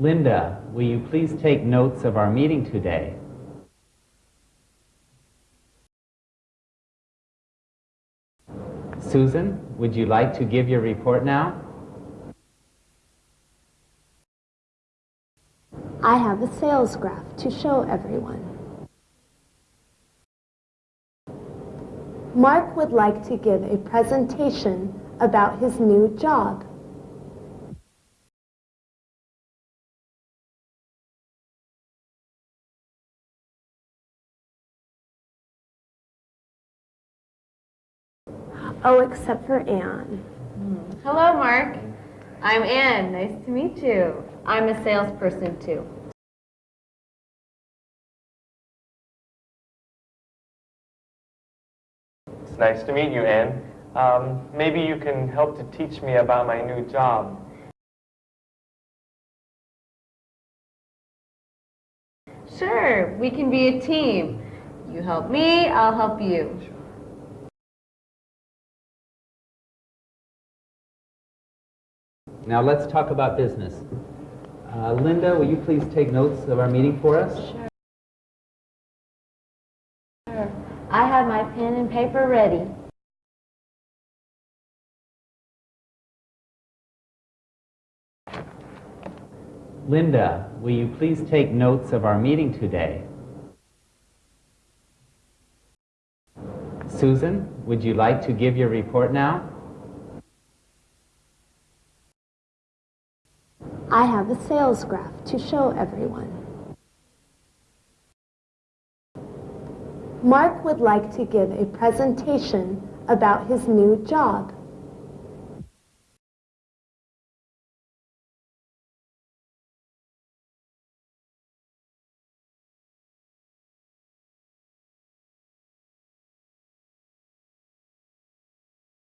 Linda, will you please take notes of our meeting today? Susan, would you like to give your report now? I have a sales graph to show everyone. Mark would like to give a presentation about his new job. Oh, except for Anne. Hello, Mark. I'm Anne. Nice to meet you. I'm a salesperson, too. It's nice to meet you, Anne. Um, maybe you can help to teach me about my new job. Sure, we can be a team. You help me, I'll help you. Now let's talk about business. Uh, Linda, will you please take notes of our meeting for us? Sure. I have my pen and paper ready. Linda, will you please take notes of our meeting today? Susan, would you like to give your report now? I have a sales graph to show everyone. Mark would like to give a presentation about his new job.